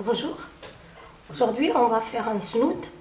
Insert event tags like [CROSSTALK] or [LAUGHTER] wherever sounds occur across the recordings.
Bonjour. Aujourd'hui, on va faire un snoot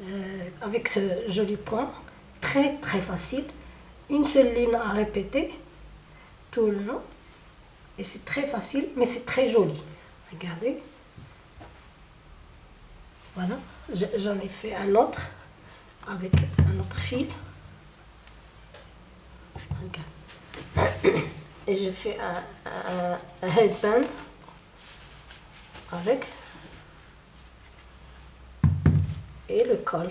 euh, avec ce joli point. Très très facile. Une seule ligne à répéter tout le long. Et c'est très facile, mais c'est très joli. Regardez. Voilà. J'en ai fait un autre avec un autre fil. [COUGHS] Et je fais un headband avec et le col.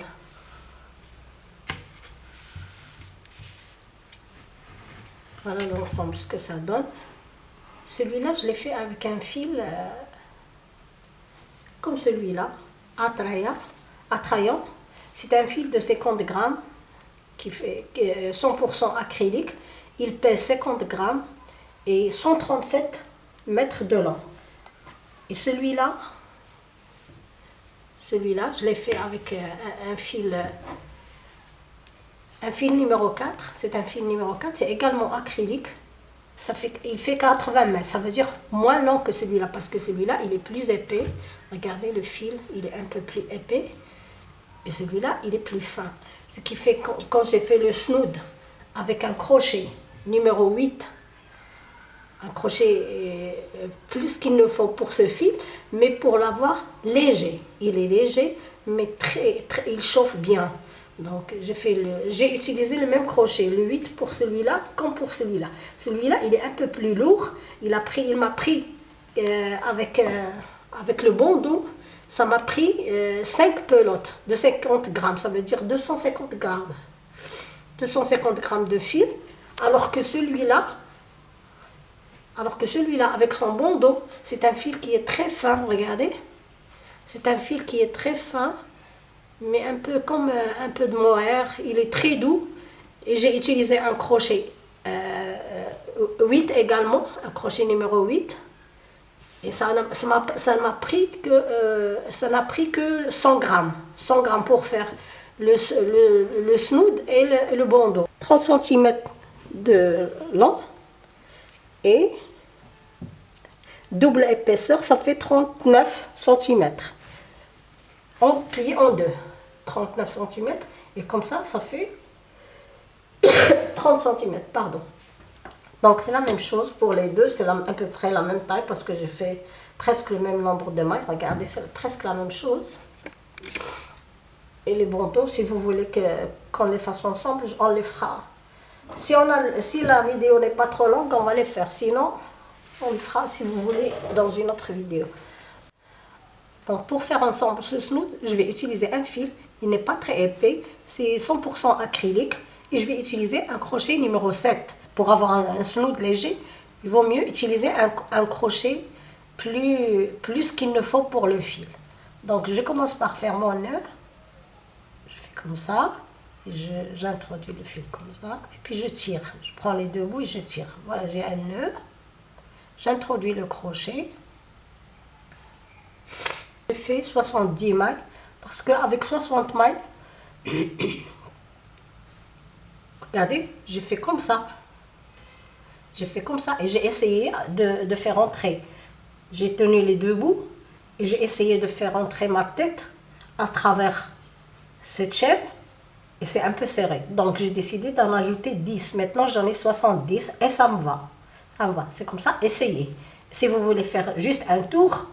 Voilà l'ensemble, ce que ça donne. Celui-là, je l'ai fait avec un fil euh, comme celui-là, attrayant. C'est un fil de 50 grammes qui fait 100% acrylique. Il pèse 50 grammes et 137 mètres de long. Et celui-là, celui-là, je l'ai fait avec euh, un, fil, euh, un fil numéro 4. C'est un fil numéro 4, c'est également acrylique. Ça fait, il fait 80 mètres, ça veut dire moins long que celui-là, parce que celui-là, il est plus épais. Regardez le fil, il est un peu plus épais. Et celui-là, il est plus fin. Ce qui fait quand j'ai fait le snood avec un crochet numéro 8, un crochet euh, plus qu'il ne faut pour ce fil, mais pour l'avoir léger. Il est léger, mais très, très il chauffe bien. Donc j'ai utilisé le même crochet, le 8 pour celui-là comme pour celui-là. Celui-là, il est un peu plus lourd. Il m'a pris, il pris euh, avec, euh, avec le bon dos, ça m'a pris 5 pelotes de 50 grammes, ça veut dire 250 grammes. 250 grammes de fil, alors que celui-là, alors que celui-là, avec son bon dos, c'est un fil qui est très fin, regardez. C'est un fil qui est très fin, mais un peu comme euh, un peu de mohair. Il est très doux. Et j'ai utilisé un crochet 8 euh, également, un crochet numéro 8. Et ça n'a pris que euh, ça pris que 100 grammes. 100 grammes pour faire le, le, snood et le, le dos. 30 cm de long et double épaisseur, ça fait 39 cm. On plie en deux, 39 cm, et comme ça, ça fait [COUGHS] 30 cm, pardon. Donc c'est la même chose pour les deux, c'est à peu près la même taille parce que j'ai fait presque le même nombre de mailles. Regardez, c'est presque la même chose. Et les bandeaux, si vous voulez qu'on les fasse ensemble, on les fera si, on a, si la vidéo n'est pas trop longue, on va les faire. Sinon, on le fera, si vous voulez, dans une autre vidéo. Donc, pour faire ensemble ce snood, je vais utiliser un fil. Il n'est pas très épais. C'est 100% acrylique. Et je vais utiliser un crochet numéro 7. Pour avoir un, snood léger, il vaut mieux utiliser un, crochet plus, plus qu'il ne faut pour le fil. Donc, je commence par faire mon nœud. Je fais comme ça j'introduis le fil comme ça, et puis je tire. Je prends les deux bouts et je tire. Voilà, j'ai un nœud. J'introduis le crochet. Je fais 70 mailles, parce qu'avec 60 mailles, [COUGHS] regardez, j'ai fait comme ça. J'ai fait comme ça, et j'ai essayé de, de faire entrer. J'ai tenu les deux bouts, et j'ai essayé de faire entrer ma tête à travers cette chaîne et c'est un peu serré. Donc j'ai décidé d'en ajouter 10. Maintenant j'en ai 70 et ça me va. Va. C'est comme ça. Essayez. Si vous voulez faire juste un tour,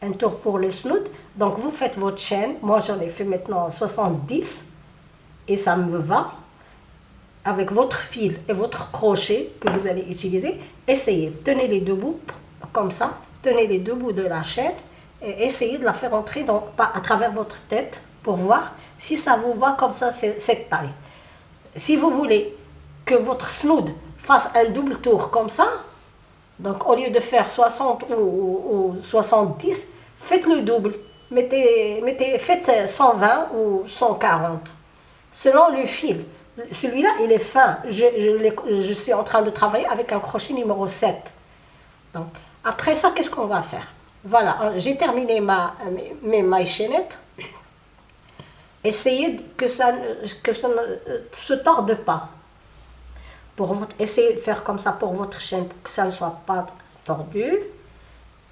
un tour pour le snoot, donc vous faites votre chaîne. Moi j'en ai fait maintenant 70 et ça me va. Avec votre fil et votre crochet que vous allez utiliser, essayez. Tenez les deux bouts comme ça. Tenez les deux bouts de la chaîne et essayez de la faire entrer à travers votre tête pour voir si ça vous va comme ça, cette taille. Si vous voulez que votre snood fasse un double tour comme ça, donc au lieu de faire 60 ou, 70, faites le double. Mettez, mettez, faites 120 ou 140, selon le fil. Celui-là, il est fin. Je, je, suis en train de travailler avec un crochet numéro 7. Donc, après ça, qu'est-ce qu'on va faire? Voilà, j'ai terminé ma, mes, mailles chaînettes. Essayez que ça, que ça ne se torde pas. Essayez de faire comme ça pour votre chaîne, pour que ça ne soit pas tordu,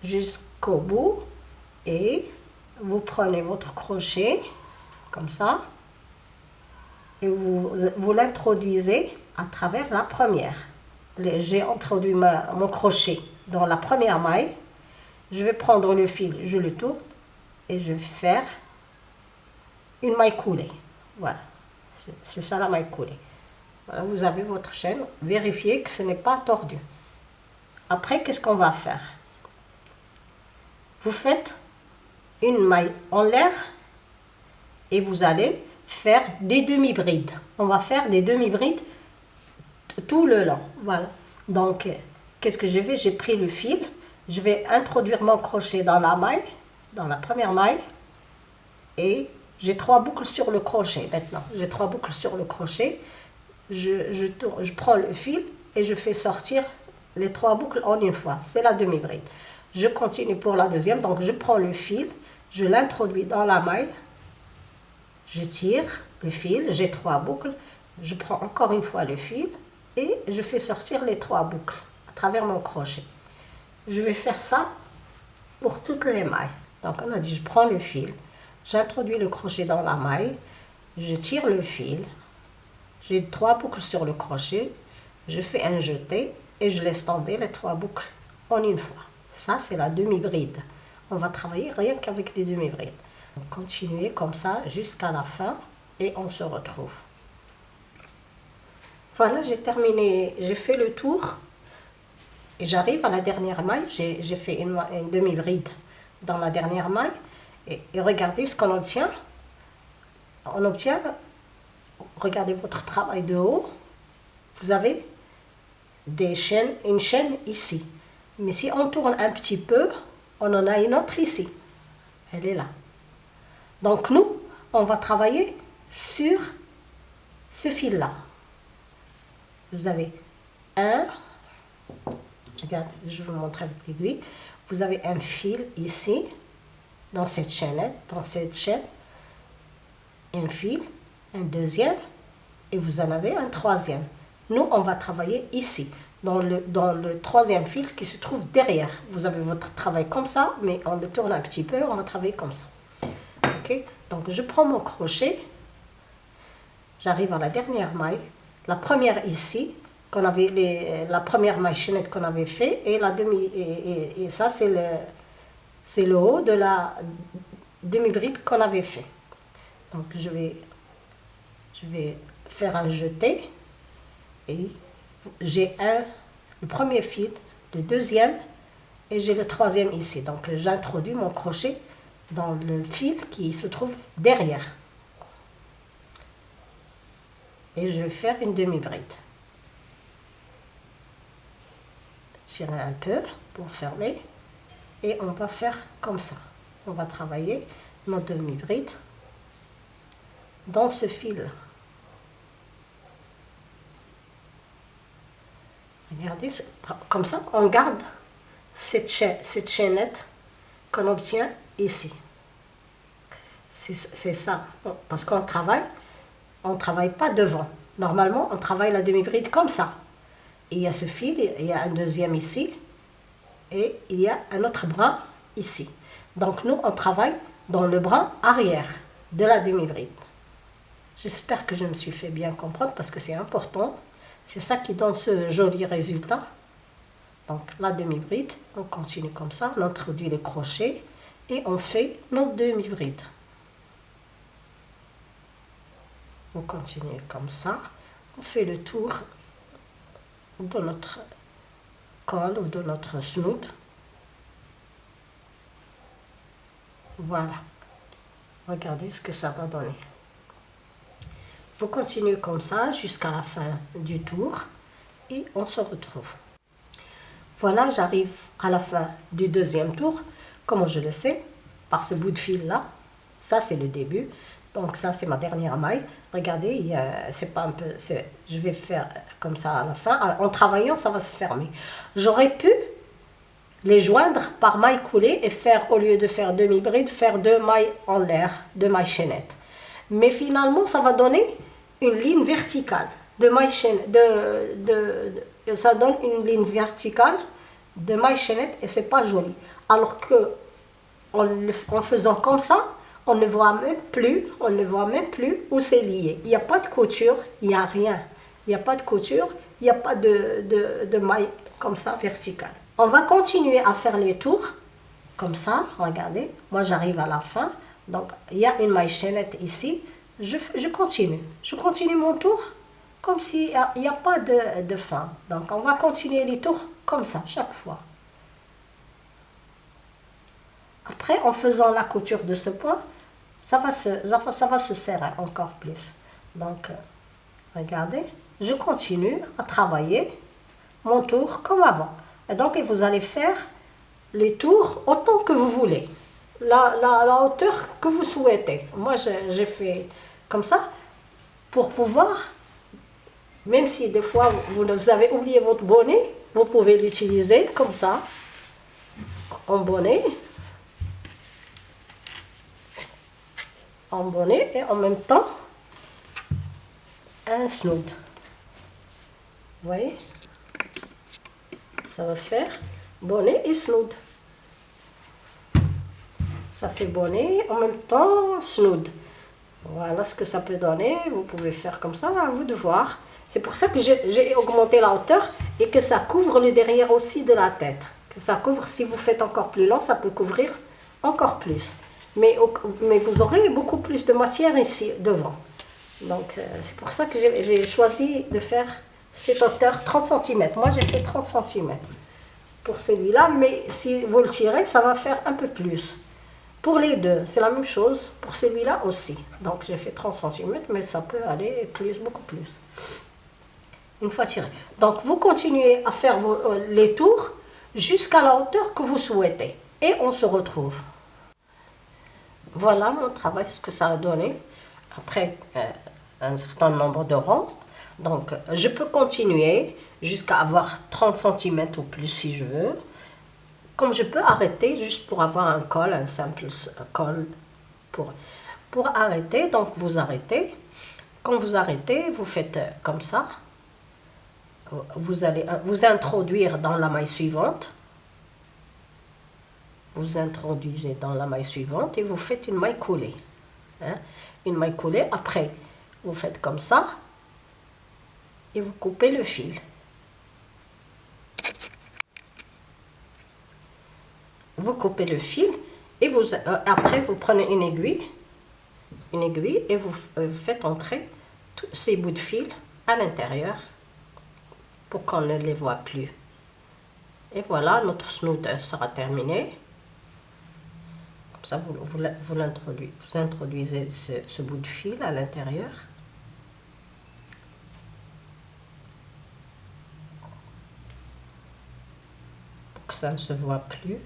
jusqu'au bout. et vous prenez votre crochet comme ça et vous, vous l'introduisez à travers la première. J'ai introduit mon crochet dans la première maille. Je vais prendre le fil, je le tourne et je vais faire une maille coulée. Voilà, c'est ça la maille coulée. Voilà, vous avez votre chaîne, vérifiez que ce n'est pas tordu. Après, qu'est-ce qu'on va faire? Vous faites une maille en l'air et vous allez faire des demi-brides. On va faire des demi-brides tout le long. Voilà. Donc, qu'est-ce que j'ai fait J'ai pris le fil, je vais introduire mon crochet dans la maille, dans la première maille, et j'ai trois boucles sur le crochet maintenant. J'ai trois boucles sur le crochet. Je, prends le fil et je fais sortir les trois boucles en une fois. C'est la demi-bride. Je continue pour la deuxième. Donc, je prends le fil, je l'introduis dans la maille, je tire le fil, j'ai trois boucles, je prends encore une fois le fil et je fais sortir les trois boucles à travers mon crochet. Je vais faire ça pour toutes les mailles. Donc on a dit, je prends le fil, j'introduis le crochet dans la maille, je tire le fil, trois boucles sur le crochet, je fais un jeté et je laisse tomber les trois boucles en une fois. Ça, c'est la demi-bride. On va travailler rien qu'avec des demi-brides. Continuez comme ça jusqu'à la fin et on se retrouve. Voilà, j'ai terminé, j'ai fait le tour et j'arrive à la dernière maille. J'ai fait une, demi-bride dans la dernière maille et, regardez ce qu'on obtient. On obtient, regardez votre travail de haut, vous avez des chaînes, une chaîne ici. Mais si on tourne un petit peu, on en a une autre ici. Elle est là. Donc nous, on va travailler sur ce fil-là. Vous avez un, regarde, je vous montrer avec l'aiguille. Vous avez un fil ici, dans cette chaîne, dans cette chaîne, un fil, un deuxième, et vous en avez un troisième. Nous, on va travailler ici, dans le, dans le troisième fil qui se trouve derrière. Vous avez votre travail comme ça, mais on le tourne un petit peu, on va travailler comme ça. Donc je prends mon crochet, j'arrive à la dernière maille, la première ici, qu'on avait les, la première maille chaînette qu'on avait fait, et la demi, et, ça c'est le, c'est le haut de la demi-bride qu'on avait fait. Donc je vais, je vais faire un jeté, et j'ai un, le premier fil, le deuxième, et j'ai le troisième ici. Donc j'introduis mon crochet dans le fil qui se trouve derrière. Et je vais faire une demi-bride. Tirer un peu pour fermer. Et on va faire comme ça. On va travailler nos demi-brides dans ce fil. Regardez, comme ça, on garde cette, cette chaînette qu'on obtient ici. C'est ça. Parce qu'on travaille, on ne travaille pas devant. Normalement, on travaille la demi-bride comme ça. il y a ce fil, il y a un deuxième ici, et il y a un autre bras ici. Donc nous, on travaille dans le bras arrière de la demi-bride. J'espère que je me suis fait bien comprendre parce que c'est important. C'est ça qui donne ce joli résultat. Donc la demi-bride, on continue comme ça, on introduit les crochets et on fait nos demi-brides. On continue comme ça. On fait le tour de notre col ou de notre snoot. Voilà. Regardez ce que ça va donner. Vous continuez comme ça jusqu'à la fin du tour et on se retrouve. Voilà, j'arrive à la fin du deuxième tour. Comment je le sais Par ce bout de fil là. Ça, c'est le début. Donc ça, c'est ma dernière maille. Regardez, c'est pas un peu... Je vais faire comme ça à la fin. En travaillant, ça va se fermer. J'aurais pu les joindre par maille coulée et faire, au lieu de faire demi-bride, faire deux mailles en l'air, deux mailles chaînettes. Mais finalement, ça va donner une ligne verticale de maille chaînette. De, de, ça donne une ligne verticale de maille chaînette et c'est pas joli. Alors que en, en faisant comme ça, on ne voit même plus, on ne voit même plus où c'est lié. Il n'y a pas de couture, il n'y a rien. Il n'y a pas de couture, il n'y a pas de, de, de maille comme ça verticale. On va continuer à faire les tours comme ça, regardez. Moi, j'arrive à la fin. Donc, il y a une maille chaînette ici. Je, continue. Je continue mon tour comme s'il n'y a, a, pas de, de fin. Donc, on va continuer les tours comme ça, chaque fois. Après, en faisant la couture de ce point, ça va se, ça va se serrer encore plus. Donc, regardez, je continue à travailler mon tour comme avant. Et donc, vous allez faire les tours autant que vous voulez. La, la, hauteur que vous souhaitez. Moi, j'ai fait comme ça pour pouvoir, même si des fois vous, avez oublié votre bonnet, vous pouvez l'utiliser comme ça, en bonnet. En bonnet et en même temps un snood. Vous voyez? Ça va faire bonnet et snood. Ça fait bonnet, en même temps snood. Voilà ce que ça peut donner. Vous pouvez faire comme ça, à vous de voir. C'est pour ça que j'ai augmenté la hauteur et que ça couvre le derrière aussi de la tête. Que ça couvre, si vous faites encore plus long, ça peut couvrir encore plus. Mais, mais vous aurez beaucoup plus de matière ici, devant. Donc, euh, c'est pour ça que j'ai choisi de faire cette hauteur 30 cm. Moi, j'ai fait 30 cm pour celui-là, mais si vous le tirez, ça va faire un peu plus. Pour les deux, c'est la même chose, pour celui-là aussi. Donc j'ai fait 30 cm, mais ça peut aller plus, beaucoup plus. Une fois tiré. Donc vous continuez à faire euh, les tours jusqu'à la hauteur que vous souhaitez. Et on se retrouve. Voilà mon travail, ce que ça a donné. Après euh, un certain nombre de rangs. Donc, je peux continuer jusqu'à avoir 30 cm ou plus si je veux. Je peux arrêter juste pour avoir un col, un simple col pour, arrêter. Donc, vous arrêtez. Quand vous arrêtez, vous faites comme ça. Vous allez vous introduire dans la maille suivante. Vous introduisez dans la maille suivante et vous faites une maille coulée. Hein. Une maille coulée. Après, vous faites comme ça et vous coupez le fil. Vous coupez le fil et vous, euh, après vous prenez une aiguille, une aiguille et vous euh, faites entrer tous ces bouts de fil à l'intérieur pour qu'on ne les voit plus. Et voilà, notre snood sera terminé. Comme ça, vous, vous, vous, vous introduisez ce, ce bout de fil à l'intérieur. ça ne se voit plus.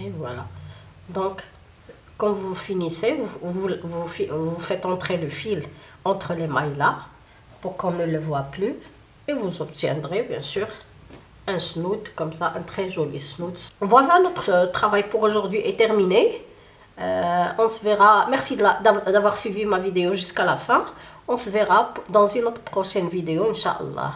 Et voilà. Donc, quand vous finissez, vous, faites entrer le fil entre les mailles là, pour qu'on ne le voit plus. Et vous obtiendrez, bien sûr, un snoot, comme ça, un très joli snoot. Voilà, notre travail pour aujourd'hui est terminé. Euh, on se verra. Merci d'avoir suivi ma vidéo jusqu'à la fin. On se verra dans une autre prochaine vidéo, Inch'Allah.